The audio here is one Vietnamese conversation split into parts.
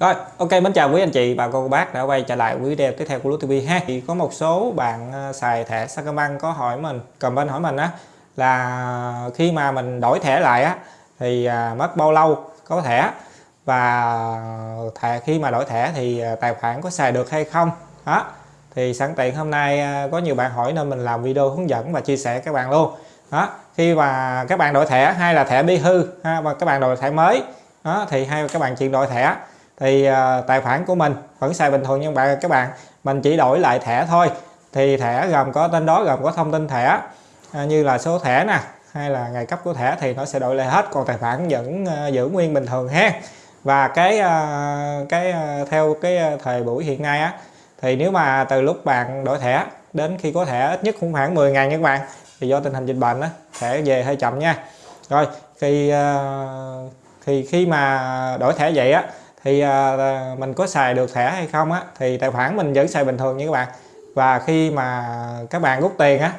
Rồi, ok mến chào quý anh chị bà cô bác đã quay trở lại quý video tiếp theo của Lúa TV ha. Thì có một số bạn à, xài thẻ Sacombank có hỏi mình, comment hỏi mình á là khi mà mình đổi thẻ lại á thì à, mất bao lâu có thẻ? Và thẻ khi mà đổi thẻ thì à, tài khoản có xài được hay không? Đó thì sẵn tiện hôm nay có nhiều bạn hỏi nên mình làm video hướng dẫn và chia sẻ các bạn luôn. Đó khi mà các bạn đổi thẻ hay là thẻ bị hư ha, và các bạn đổi thẻ mới đó thì hay các bạn chuyển đổi thẻ thì uh, tài khoản của mình vẫn xài bình thường nhưng bạn các bạn mình chỉ đổi lại thẻ thôi. Thì thẻ gồm có tên đó gồm có thông tin thẻ uh, như là số thẻ nè hay là ngày cấp của thẻ thì nó sẽ đổi lại hết. Còn tài khoản vẫn uh, giữ nguyên bình thường ha. Và cái uh, cái uh, theo cái thời buổi hiện nay á thì nếu mà từ lúc bạn đổi thẻ đến khi có thẻ ít nhất cũng khoảng 10 ngày nha các bạn thì do tình hình dịch bệnh á thẻ về hơi chậm nha. Rồi thì uh, thì khi mà đổi thẻ vậy á thì à, mình có xài được thẻ hay không á thì tài khoản mình vẫn xài bình thường như các bạn. Và khi mà các bạn rút tiền á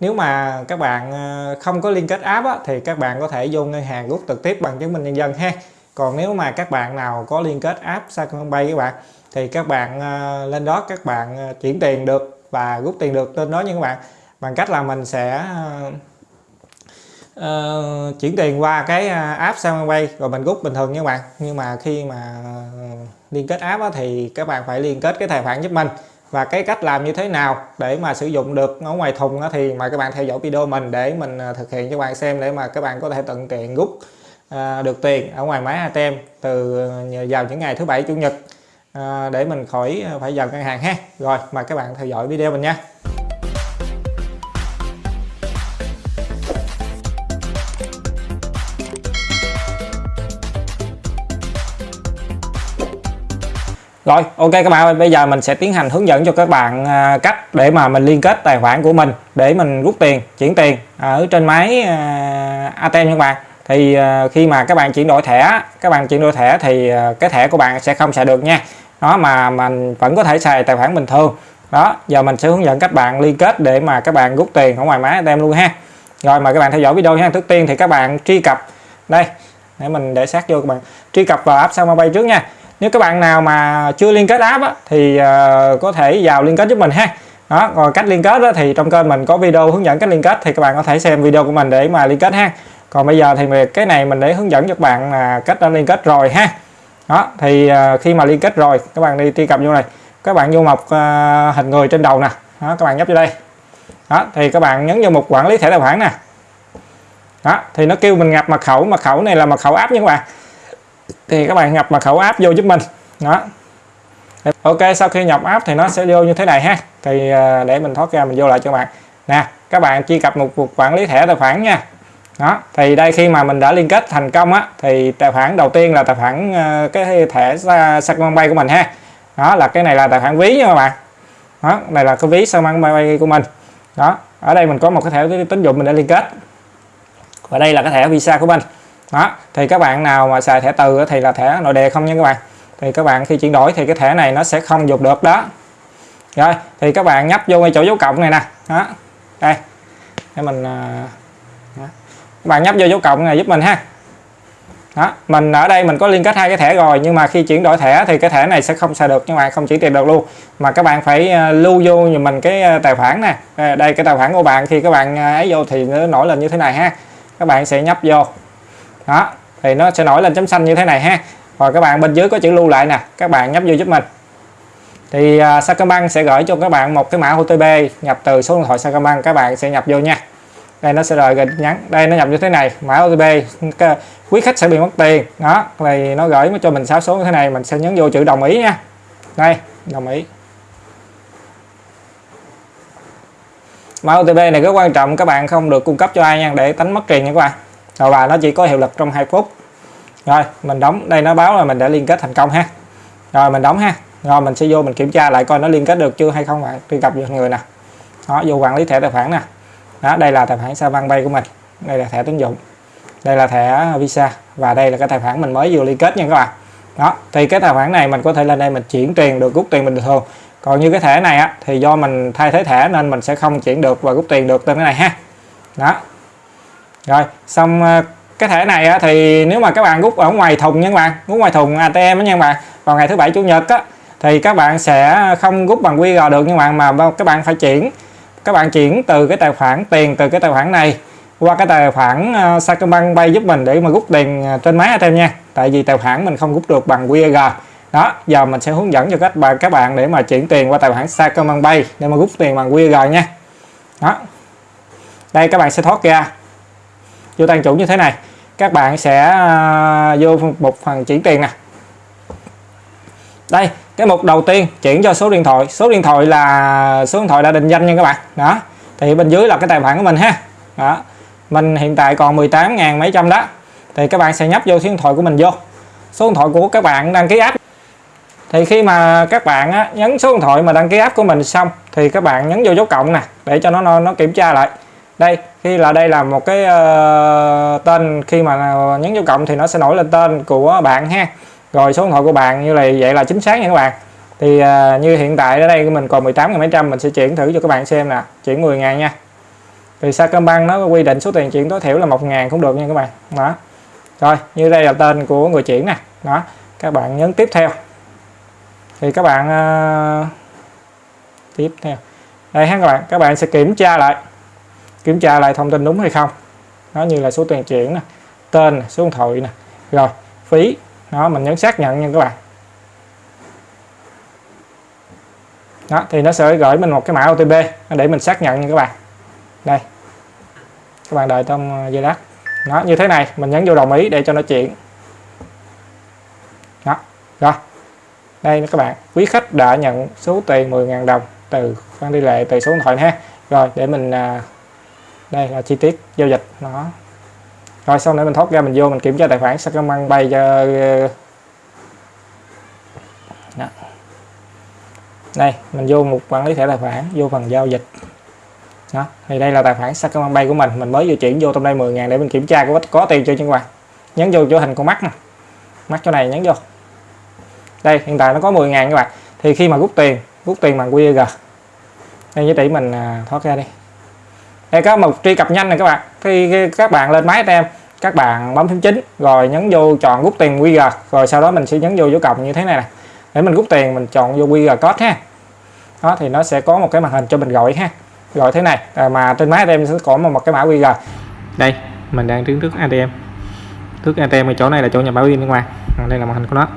nếu mà các bạn à, không có liên kết app á, thì các bạn có thể vô ngân hàng rút trực tiếp bằng chứng minh nhân dân ha. Còn nếu mà các bạn nào có liên kết app Sacombank các bạn thì các bạn à, lên đó các bạn chuyển tiền được và rút tiền được lên đó nha các bạn. Bằng cách là mình sẽ uh, chuyển tiền qua cái à, app Samway rồi mình rút bình thường nha các bạn. Nhưng mà khi mà ờ, liên kết app á, thì các bạn phải liên kết cái tài khoản giúp mình. Và cái cách làm như thế nào để mà sử dụng được ở ngoài thùng á, thì mời các bạn theo dõi video mình để mình à, thực hiện cho các bạn xem để mà các bạn có thể tận tiện rút à, được tiền ở ngoài máy ATM từ ờ, vào những ngày thứ bảy chủ nhật. À, để mình khỏi phải vào ngân hàng ha. Rồi mời các bạn theo dõi video mình nha. Rồi, ok các bạn bây giờ mình sẽ tiến hành hướng dẫn cho các bạn à, cách để mà mình liên kết tài khoản của mình để mình rút tiền, chuyển tiền à, ở trên máy à, ATM các bạn. Thì khi mà các bạn chuyển đổi thẻ, các bạn chuyển đổi thẻ thì cái thẻ của bạn sẽ không xài được nha. Đó, mà mình vẫn có thể xài tài khoản bình thường. Đó, giờ mình sẽ hướng dẫn các bạn liên kết để mà các bạn rút tiền ở ngoài máy ATM luôn ha. Rồi, mời các bạn theo dõi video nha trước tiên thì các bạn truy cập, đây, để mình để xác vô các bạn. Truy cập vào app Sacombank trước nha nếu các bạn nào mà chưa liên kết app á, thì uh, có thể vào liên kết giúp mình ha. Đó còn cách liên kết đó, thì trong kênh mình có video hướng dẫn cách liên kết thì các bạn có thể xem video của mình để mà liên kết ha. Còn bây giờ thì cái này mình để hướng dẫn cho các bạn là cách đã liên kết rồi ha. Đó thì uh, khi mà liên kết rồi các bạn đi truy cập vô này. Các bạn vô mục uh, hình người trên đầu nè. Đó các bạn nhấp vô đây. Đó thì các bạn nhấn vô mục quản lý thẻ tài khoản nè. Đó thì nó kêu mình nhập mật khẩu. Mật khẩu này là mật khẩu app nha các bạn thì các bạn nhập mật khẩu app vô giúp mình. Đó. Ok, sau khi nhập app thì nó sẽ vô như thế này ha. Thì à, để mình thoát ra mình vô lại cho bạn. Nè, các bạn truy cập một cuộc quản lý thẻ tài khoản nha. Đó, thì đây khi mà mình đã liên kết thành công á, thì tài khoản đầu tiên là tài khoản à, cái thẻ Sacombank của mình ha. Đó, là cái này là tài khoản ví nha các bạn. Đó, này là cái ví Sacombank của mình. Đó, ở đây mình có một cái thẻ tín dụng mình đã liên kết. Và đây là cái thẻ visa của mình đó, thì các bạn nào mà xài thẻ từ thì là thẻ nội địa không nha các bạn. Thì các bạn khi chuyển đổi thì cái thẻ này nó sẽ không dùng được, đó. Rồi, thì các bạn nhấp vô ngay chỗ dấu cộng này nè. Đó, đây. Để mình à, đó. các bạn nhấp vô dấu cộng này giúp mình ha. Đó, mình ở đây mình có liên kết hai cái thẻ rồi, nhưng mà khi chuyển đổi thẻ thì cái thẻ này sẽ không xài được nhưng mà không chuyển tiền được luôn. Mà các bạn phải à, lưu vô như mình cái à, tài khoản nè. Đây cái tài khoản của bạn, khi các bạn ấy vô thì nó nổi lên như thế này ha. Các bạn sẽ nhấp vô đó thì nó sẽ nổi lên chấm xanh như thế này ha. Và các bạn bên dưới có chữ lưu lại nè các bạn nhấp vô giúp mình. Thì uh, Sacombank sẽ gửi cho các bạn một cái mã OTP nhập từ số điện thoại Sacombank các bạn sẽ nhập vô nha. Đây nó sẽ rồi nhắn đây nó nhập như thế này mã OTP quý khách sẽ bị mất tiền. Đó thì nó gửi cho mình 6 số như thế này mình sẽ nhấn vô chữ đồng ý nha. Đây đồng ý. Mã OTP này rất quan trọng các bạn không được cung cấp cho ai nha để tránh mất tiền nha các bạn rồi và nó chỉ có hiệu lực trong 2 phút. Rồi, mình đóng, đây nó báo là mình đã liên kết thành công ha. Rồi, mình đóng ha. Rồi, mình sẽ vô mình kiểm tra lại coi nó liên kết được chưa hay không bạn truy cập vào người nè. Đó, vô quản lý thẻ tài khoản nè. Đó, đây là tài khoản Savan của mình. Đây là thẻ tín dụng. Đây là thẻ Visa. Và đây là cái tài khoản mình mới vừa liên kết nha các bạn. Đó, thì cái tài khoản này mình có thể lên đây mình chuyển tiền được rút tiền bình thường. Còn như cái thẻ này á, thì do mình thay thế thẻ nên mình sẽ không chuyển được và rút tiền được tên cái này ha. Đó rồi xong ờ, cái thẻ này á, thì nếu mà các bạn rút ở ngoài thùng nha các bạn rút ngoài thùng ATM nha các bạn vào ngày thứ bảy chủ nhật á thì các bạn sẽ không rút bằng QR được nhưng bạn mà các bạn phải chuyển các bạn chuyển từ cái tài khoản tiền từ cái tài khoản này qua cái tài khoản uh, Sacombank Pay giúp mình để mà rút tiền ờ, trên máy ATM nha. Tại vì tài khoản mình không rút được bằng QR đó giờ mình sẽ hướng dẫn cho các bạn các bạn để mà chuyển tiền qua tài khoản Sacombank Pay để mà rút tiền bằng QR nha. Đó. Đây các bạn sẽ thoát ra vô tăng chủ như thế này các bạn sẽ à, vô một phần chuyển tiền nè. Đây cái mục đầu tiên chuyển cho số điện thoại. Số điện thoại là số điện thoại đã định danh nha các bạn. Đó thì bên dưới là cái tài khoản của mình ha. Đó mình hiện tại còn 18 ngàn mấy trăm đó. Thì các bạn sẽ nhấp vô số điện thoại của mình vô. Số điện thoại của các bạn đăng ký app. Thì khi mà các bạn á, nhấn số điện thoại mà đăng ký app của mình xong thì các bạn nhấn vô dấu cộng nè để cho nó nó kiểm tra lại đây khi là đây là một cái uh, tên khi mà nhấn dấu cộng thì nó sẽ nổi lên tên của bạn ha. Rồi số điện thoại của bạn như này vậy là chính xác nha các bạn. Thì uh, như hiện tại ở đây mình còn 18 mấy trăm mình sẽ chuyển thử cho các bạn xem nè chuyển 10 ngàn nha. Thì Sacombank nó quy định số tiền chuyển tối thiểu là 1 ngàn cũng được nha các bạn. Đó. Rồi như đây là tên của người chuyển nè. Đó các bạn nhấn tiếp theo. Thì các bạn uh, tiếp theo. Đây ha các bạn các bạn sẽ kiểm tra lại kiểm tra lại thông tin đúng hay không. Nó như là số tiền chuyển nè, tên số điện thoại nè. Rồi, phí, đó, mình nhấn xác nhận nha các bạn. Đó, thì nó sẽ gửi mình một cái mã OTP để mình xác nhận nha các bạn. Đây. Các bạn đợi trong ờ, giây lát. Nó như thế này, mình nhấn vô đồng ý để cho nó chuyển. Đó, rồi. Đây các bạn, quý khách đã nhận số tiền 10.000 đồng từ khoản đi lệ, từ số điện thoại ha. Rồi, để mình à, đây là chi tiết giao dịch, nó. Rồi sau nữa mình thoát ra, mình vô, mình kiểm tra tài khoản Sacombank bay cho ờ, đó. đây, mình vô một quản lý thẻ tài khoản, vô phần giao dịch. Đó, thì đây là tài khoản Sacombank bay của mình. Mình mới vừa chuyển vô, trong đây 10 ngàn để mình kiểm tra có có tiền chưa chứ các bạn nhấn vô chỗ hình con mắt nè. Mắt chỗ này nhấn vô. Đây, hiện tại nó có 10 ngàn các bạn. Thì khi mà rút tiền rút tiền bằng QR đây với tỷ mình à, thoát ra đi đây có một truy cập nhanh này các bạn. Khi các bạn lên máy em các bạn bấm phím chính rồi nhấn vô chọn rút tiền QR rồi sau đó mình sẽ nhấn vô dấu cộng như thế này nè. Để mình rút tiền mình chọn vô QR code ha. Đó thì nó sẽ có một cái màn hình cho mình gọi ha. Gọi thế này à, mà trên máy ATM sẽ có một, một cái mã QR đây mình đang đứng trước ATM trước ATM ở chỗ này là chỗ nhà bảo pin bên ngoài. À, đây là màn hình của nó.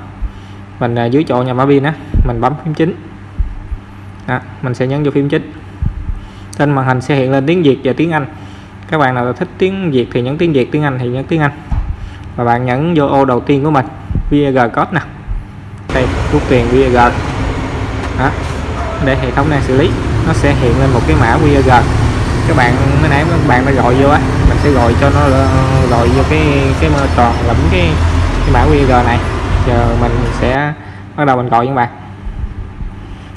Mình à, dưới chỗ nhà bảo pin á mình bấm phím chính. Đó, mình sẽ nhấn vô phím chính trên màn hình sẽ hiện lên tiếng Việt và tiếng Anh. Các bạn nào thích tiếng Việt thì nhấn tiếng Việt tiếng Anh thì nhấn tiếng Anh. Và bạn nhấn vô ô đầu tiên của mình VG code nè. Đây rút tiền VG đó để hệ thống đang xử lý nó sẽ hiện lên một cái mã QR các bạn mới nãy các bạn đã gọi vô á mình sẽ gọi cho nó gọi vô cái cái mơ tròn lẫm cái, cái mã QR này. Giờ mình sẽ bắt đầu mình gọi các bạn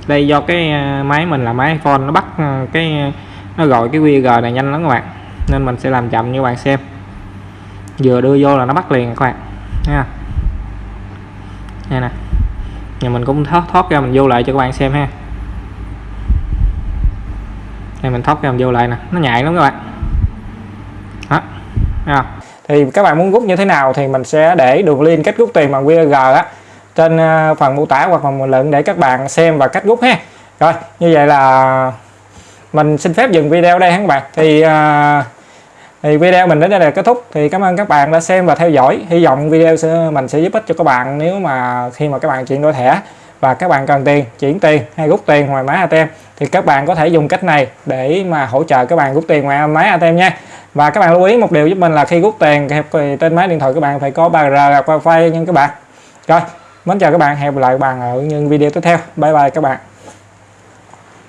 đây, do cái à, máy mình là máy iPhone, nó bắt à, cái à, nó gọi cái QR này nhanh lắm các bạn. Nên mình sẽ làm chậm như bạn xem. Vừa đưa vô là nó bắt liền các bạn. Nha nha nè. Nhà mình cũng thoát thoát ra mình vô lại cho các bạn xem ha. Đây, mình thoát ra mình vô lại nè. Nó nhạy lắm các bạn. Đó. À. thì các bạn muốn rút như thế nào thì mình sẽ để đường link cách rút tiền bằng QR á trên à, phần mô tả hoặc phần bình luận để các bạn xem và cách rút ha. Rồi như vậy là mình xin phép dừng video đây các bạn? Thì uh, thì video mình đến đây là kết thúc. Thì cảm ơn các bạn đã xem và theo dõi. Hy vọng video sẽ mình sẽ giúp ích cho các bạn nếu mà khi mà các bạn chuyển đổi thẻ. Và các bạn cần tiền chuyển tiền hay rút tiền ngoài máy ATM thì các bạn có thể dùng cách này để mà hỗ trợ các bạn rút tiền ngoài máy ATM nha. Và các bạn lưu ý một điều giúp mình là khi rút tiền thì trên máy điện thoại các bạn phải có 3G wifi nha các bạn. Rồi mến chào các bạn, hẹn gặp lại các bạn ở những video tiếp theo. Bye bye các bạn.